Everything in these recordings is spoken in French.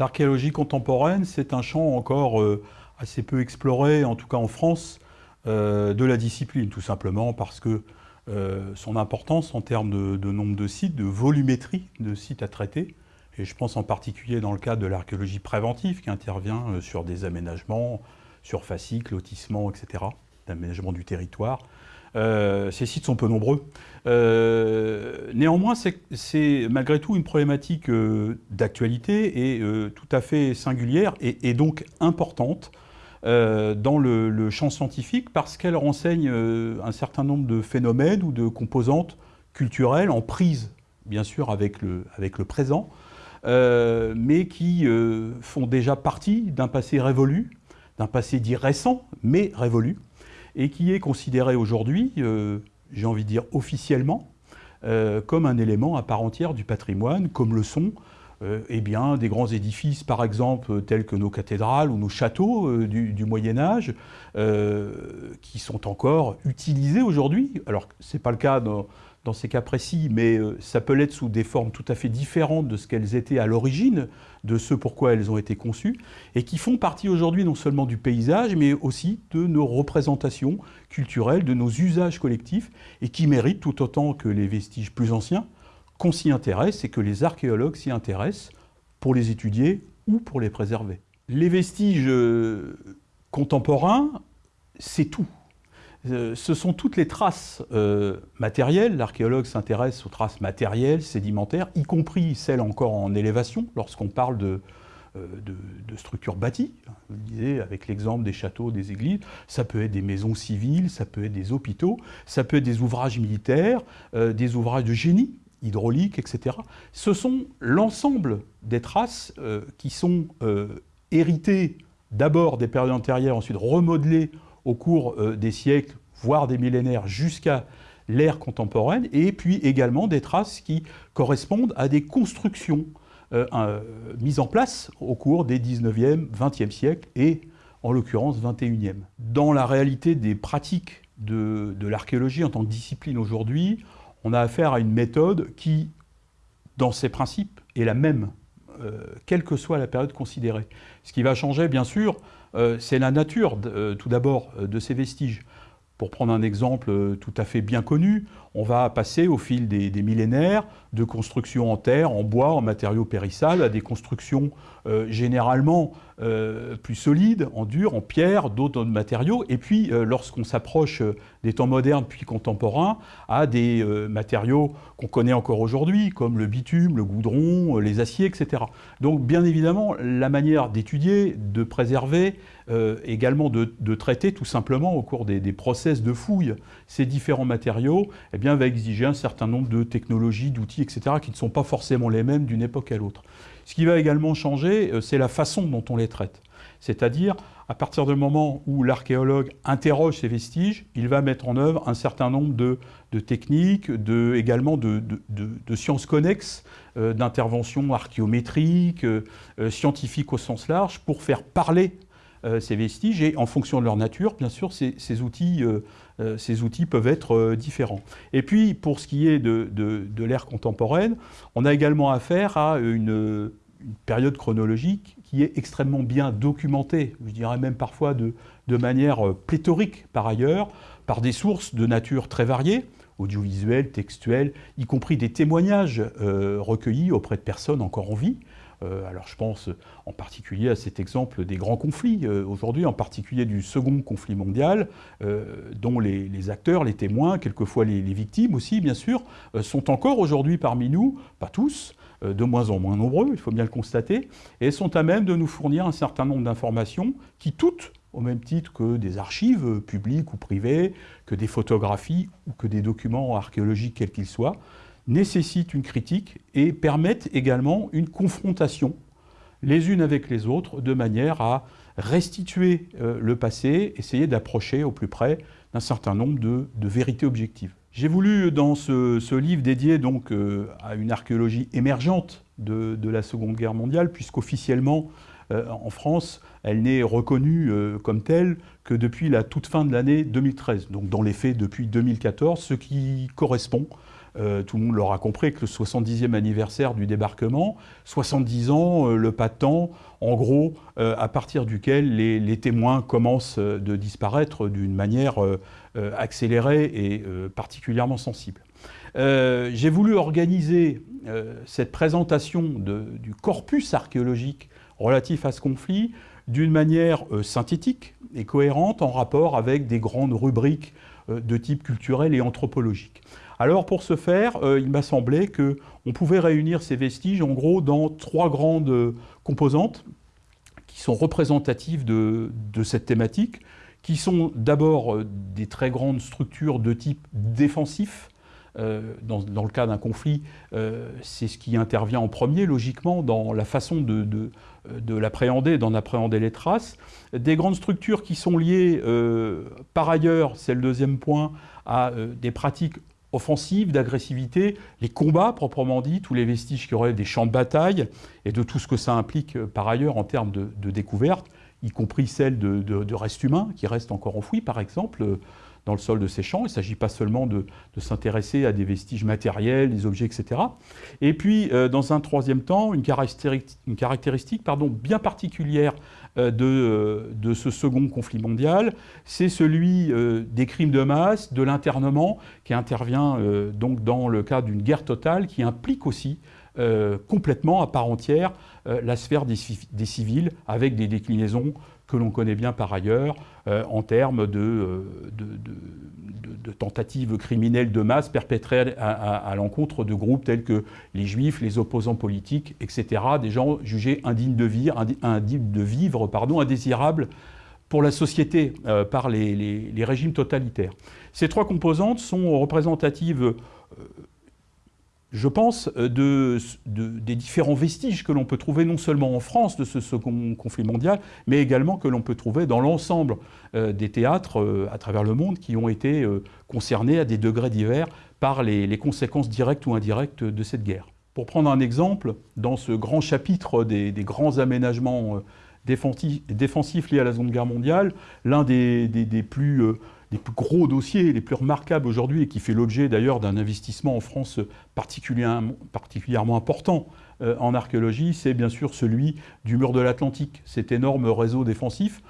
L'archéologie contemporaine, c'est un champ encore euh, assez peu exploré, en tout cas en France, euh, de la discipline, tout simplement parce que euh, son importance en termes de, nombre de sites, de volumétrie de sites à traiter, et je pense en particulier dans le cadre de l'archéologie préventive qui intervient sur des aménagements, sur fasciques, lotissements, etc., d'aménagement du territoire, euh, ces sites sont peu nombreux. Euh, néanmoins, c'est malgré tout une problématique euh, d'actualité et tout à fait singulière et, donc importante dans le, champ scientifique parce qu'elle renseigne un certain nombre de phénomènes ou de composantes culturelles en prise, bien sûr, avec le, avec le présent, mais qui font déjà partie d'un passé révolu, d'un passé dit récent, mais révolu, et qui est considéré aujourd'hui, euh, j'ai envie de dire officiellement, euh, comme un élément à part entière du patrimoine, comme le sont euh, eh bien, des grands édifices, par exemple, tels que nos cathédrales ou nos châteaux du, du, Moyen Âge, qui sont encore utilisés aujourd'hui. Alors, ce n'est pas le cas dans, dans ces cas précis, mais euh, ça peut l'être sous des formes tout à fait différentes de ce qu'elles étaient à l'origine, de ce pourquoi elles ont été conçues, et qui font partie aujourd'hui non seulement du paysage, mais aussi de nos représentations culturelles, de nos usages collectifs, et qui méritent tout autant que les vestiges plus anciens qu'on s'y intéresse et que les archéologues s'y intéressent pour les étudier ou pour les préserver. Les vestiges euh, contemporains, c'est tout. Euh, ce sont toutes les traces euh, matérielles. L'archéologue s'intéresse aux traces matérielles, sédimentaires, y compris celles encore en élévation, lorsqu'on parle de, euh, structures bâties. Vous disiez, avec l'exemple des châteaux, des églises, ça peut être des maisons civiles, ça peut être des hôpitaux, ça peut être des ouvrages militaires, des ouvrages de génie hydraulique, etc. Ce sont l'ensemble des traces qui sont héritées d'abord des périodes antérieures, ensuite remodelées au cours euh, des siècles, voire des millénaires, jusqu'à l'ère contemporaine, et puis également des traces qui correspondent à des constructions euh, euh, mises en place au cours des 19e, 20e siècles et en l'occurrence 21e. Dans la réalité des pratiques de, l'archéologie en tant que discipline aujourd'hui, on a affaire à une méthode qui, dans ses principes, est la même, quelle que soit la période considérée. Ce qui va changer, bien sûr, euh, c'est la nature, euh, tout d'abord, euh, de ces vestiges. Pour prendre un exemple tout à fait bien connu, on va passer au fil des, millénaires de constructions en terre, en bois, en matériaux périssables, à des constructions généralement plus solides, en dur, en pierre, d'autres matériaux. Et puis, lorsqu'on s'approche des temps modernes puis contemporains, à des matériaux qu'on connaît encore aujourd'hui, comme le bitume, le goudron, les aciers, etc. Donc, bien évidemment, la manière d'étudier, de préserver, euh, également de, traiter tout simplement au cours des, process de fouille ces différents matériaux, eh va exiger un certain nombre de technologies, d'outils, etc., qui ne sont pas forcément les mêmes d'une époque à l'autre. Ce qui va également changer, euh, c'est la façon dont on les traite. C'est-à-dire, à partir du moment où l'archéologue interroge ces vestiges, il va mettre en œuvre un certain nombre de, techniques, de, également de, sciences connexes, euh, d'interventions archéométriques, scientifiques au sens large, pour faire parler euh, ces vestiges et en fonction de leur nature, bien sûr, ces, outils, euh, euh, ces outils peuvent être différents. Et puis, pour ce qui est de, de, l'ère contemporaine, on a également affaire à une, période chronologique qui est extrêmement bien documentée, je dirais même parfois de, de manière pléthorique par ailleurs, par des sources de nature très variées, audiovisuelles, textuelles, y compris des témoignages recueillis auprès de personnes encore en vie, euh, alors je pense en particulier à cet exemple des grands conflits euh, aujourd'hui, en particulier du second conflit mondial, euh, dont les, acteurs, les témoins, quelquefois les, victimes aussi bien sûr, sont encore aujourd'hui parmi nous, pas tous, de moins en moins nombreux, il faut bien le constater, et sont à même de nous fournir un certain nombre d'informations qui toutes au même titre que des archives publiques ou privées, que des photographies ou que des documents archéologiques quels qu'ils soient, nécessitent une critique et permettent également une confrontation les unes avec les autres de manière à restituer euh, le passé, essayer d'approcher au plus près d'un certain nombre de, vérités objectives. J'ai voulu, dans ce, livre dédié donc euh, à une archéologie émergente de, la Seconde Guerre mondiale, puisqu'officiellement, euh, en France, elle n'est reconnue comme telle que depuis la toute fin de l'année 2013, donc dans les faits depuis 2014, ce qui correspond tout le monde l'aura compris, que le 70e anniversaire du débarquement, 70 ans, le pas de temps, en gros, à partir duquel les, témoins commencent de disparaître d'une manière accélérée et particulièrement sensible. J'ai voulu organiser cette présentation du corpus archéologique relatif à ce conflit d'une manière euh, synthétique et cohérente en rapport avec des grandes rubriques euh, de type culturel et anthropologique. Alors pour ce faire, euh, il m'a semblé qu'on pouvait réunir ces vestiges en gros dans trois grandes composantes qui sont représentatives de, cette thématique, qui sont d'abord des très grandes structures de type défensif, euh, dans, le cas d'un conflit, euh, c'est ce qui intervient en premier, logiquement, dans la façon de, de, l'appréhender, d'en appréhender les traces. Des grandes structures qui sont liées, euh, par ailleurs, c'est le deuxième point, à des pratiques offensives, d'agressivité, les combats proprement dit, tous les vestiges qui auraient des champs de bataille, et de tout ce que ça implique par ailleurs en termes de, découverte, y compris celles de, de, restes humains qui restent encore enfouis, par exemple dans le sol de ces champs. Il ne s'agit pas seulement de, s'intéresser à des vestiges matériels, des objets, etc. Et puis, euh, dans un troisième temps, une caractéristique, pardon, bien particulière euh, de, euh, de, ce second conflit mondial, c'est celui des crimes de masse, de l'internement, qui intervient donc dans le cas d'une guerre totale, qui implique aussi complètement à part entière la sphère des, civils, avec des déclinaisons que l'on connaît bien par ailleurs euh, en termes euh, de, tentatives criminelles de masse perpétrées à, l'encontre de groupes tels que les juifs, les opposants politiques, etc., des gens jugés indignes de vivre, pardon, indésirables pour la société euh, par les, régimes totalitaires. Ces trois composantes sont représentatives je pense, euh, de, des différents vestiges que l'on peut trouver non seulement en France de ce second conflit mondial, mais également que l'on peut trouver dans l'ensemble euh, des théâtres euh, à travers le monde qui ont été concernés à des degrés divers par les, conséquences directes ou indirectes de cette guerre. Pour prendre un exemple, dans ce grand chapitre des, grands aménagements défensifs, liés à la Seconde Guerre mondiale, l'un des, des, plus gros dossiers, les plus remarquables aujourd'hui, et qui fait l'objet d'ailleurs d'un investissement en France particulièrement, particulièrement important euh, en archéologie, c'est bien sûr celui du mur de l'Atlantique, cet énorme réseau défensif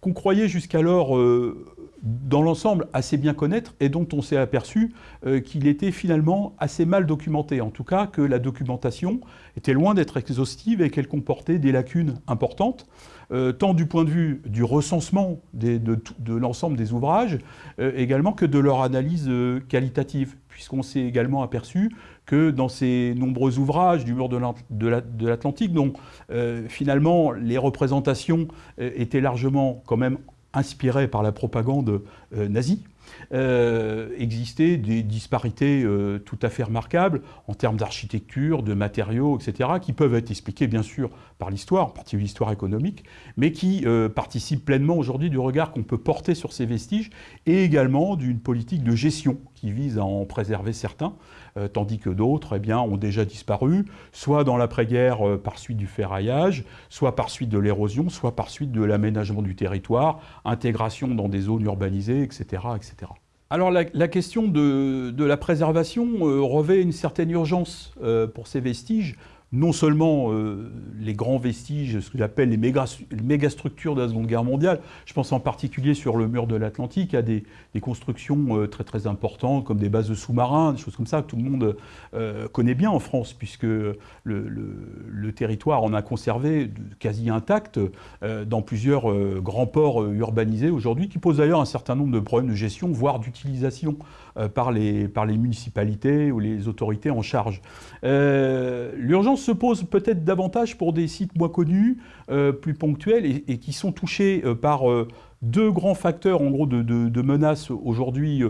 qu'on croyait jusqu'alors euh, dans l'ensemble assez bien connaître et dont on s'est aperçu euh, qu'il était finalement assez mal documenté. En tout cas, que la documentation était loin d'être exhaustive et qu'elle comportait des lacunes importantes. Euh, tant du point de vue du recensement de, l'ensemble des ouvrages, également que de leur analyse qualitative, puisqu'on s'est également aperçu que dans ces nombreux ouvrages du mur de l'Atlantique, dont finalement les représentations étaient largement quand même inspirées par la propagande nazie, euh, existaient des disparités euh, tout à fait remarquables en termes d'architecture, de matériaux, etc., qui peuvent être expliquées bien sûr par l'histoire, en particulier l'histoire économique, mais qui euh, participent pleinement aujourd'hui du regard qu'on peut porter sur ces vestiges et également d'une politique de gestion qui vise à en préserver certains, tandis que d'autres eh ont déjà disparu, soit dans l'après-guerre par suite du ferraillage, soit par suite de l'érosion, soit par suite de l'aménagement du territoire, intégration dans des zones urbanisées, etc. etc. Alors la, question de, la préservation euh, revêt une certaine urgence euh, pour ces vestiges, non seulement euh, les grands vestiges, ce que j'appelle les, mégastructures de la Seconde Guerre mondiale, je pense en particulier sur le mur de l'Atlantique, à des, constructions euh, très très importantes, comme des bases de sous-marins, des choses comme ça, que tout le monde euh, connaît bien en France, puisque le, territoire en a conservé quasi intact dans plusieurs grands ports urbanisés aujourd'hui, qui posent d'ailleurs un certain nombre de problèmes de gestion, voire d'utilisation par, les, par les municipalités ou les autorités en charge. L'urgence se pose peut-être davantage pour des sites moins connus, euh, plus ponctuels, et, qui sont touchés euh, par euh, deux grands facteurs en gros de, menaces aujourd'hui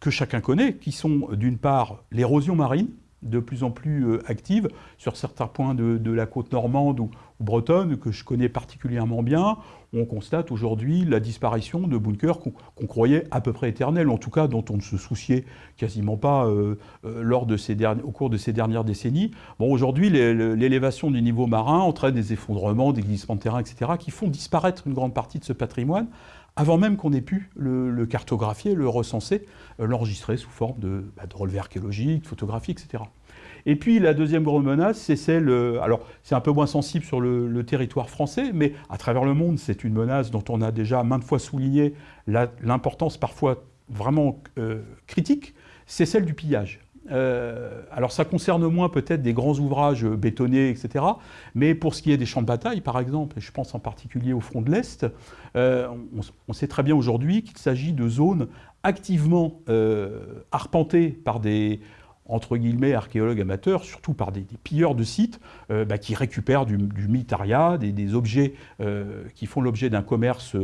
que chacun connaît, qui sont d'une part l'érosion marine, de plus en plus active sur certains points de, la côte normande ou, bretonne, que je connais particulièrement bien, on constate aujourd'hui la disparition de bunkers qu'on croyait à peu près éternels, en tout cas dont on ne se souciait quasiment pas euh, euh, au cours de ces dernières décennies. Bon, aujourd'hui, l'élévation du niveau marin entraîne des effondrements, des glissements de terrain, etc., qui font disparaître une grande partie de ce patrimoine, avant même qu'on ait pu le, cartographier, le recenser, l'enregistrer sous forme de, bah, de relevés archéologiques, photographies, etc. Et puis la deuxième grande menace, c'est celle, alors c'est un peu moins sensible sur le, territoire français, mais à travers le monde, c'est une menace dont on a déjà maintes fois souligné l'importance parfois vraiment critique, c'est celle du pillage. Euh, alors ça concerne moins peut-être des grands ouvrages bétonnés, etc. Mais pour ce qui est des champs de bataille, par exemple, et je pense en particulier au front de l'Est, euh, on, sait très bien aujourd'hui qu'il s'agit de zones activement euh, arpentées par des entre guillemets archéologues amateurs, surtout par des, pilleurs de sites bah, qui récupèrent du, du des, objets qui font l'objet d'un commerce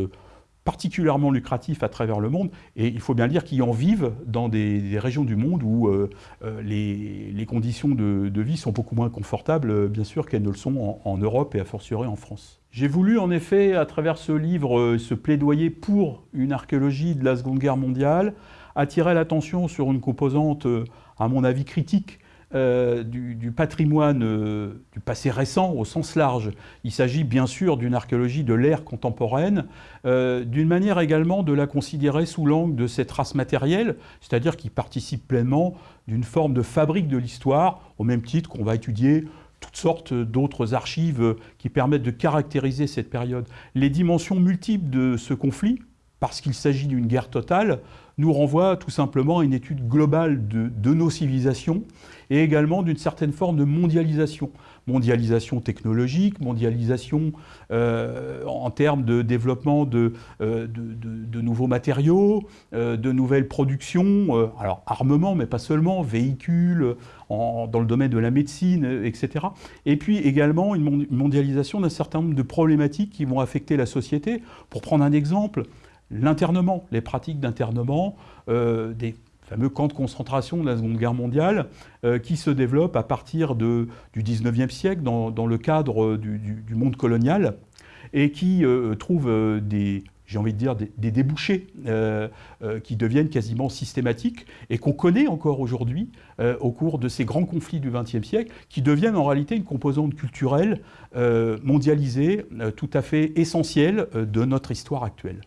particulièrement lucratif à travers le monde, et il faut bien dire qu'ils en vivent dans des, régions du monde où euh, euh, les, conditions de, vie sont beaucoup moins confortables, euh, bien sûr, qu'elles ne le sont en, Europe et à fortiori en France. J'ai voulu en effet, à travers ce livre, ce plaidoyer pour une archéologie de la Seconde Guerre mondiale, attirer l'attention sur une composante, à mon avis, critique euh, du, patrimoine euh, du passé récent au sens large. Il s'agit bien sûr d'une archéologie de l'ère contemporaine, euh, d'une manière également de la considérer sous l'angle de cette race matérielle, c'est-à-dire qui participe pleinement d'une forme de fabrique de l'histoire, au même titre qu'on va étudier toutes sortes d'autres archives qui permettent de caractériser cette période. Les dimensions multiples de ce conflit, parce qu'il s'agit d'une guerre totale, nous renvoient tout simplement à une étude globale de nos civilisations et également d'une certaine forme de mondialisation. Mondialisation technologique, mondialisation euh, en termes de développement de, euh, nouveaux matériaux, euh, de nouvelles productions, alors armement, mais pas seulement, véhicules, dans le domaine de la médecine, etc. Et puis également une mondialisation d'un certain nombre de problématiques qui vont affecter la société. Pour prendre un exemple, l'internement, les pratiques d'internement, des fameux camp de concentration de la Seconde Guerre mondiale, euh, qui se développe à partir de, du 19e siècle dans, le cadre du, monde colonial, et qui euh, trouve euh, des, j'ai envie de dire, des, débouchés qui deviennent quasiment systématiques et qu'on connaît encore aujourd'hui au cours de ces grands conflits du XXe siècle, qui deviennent en réalité une composante culturelle mondialisée tout à fait essentielle de notre histoire actuelle.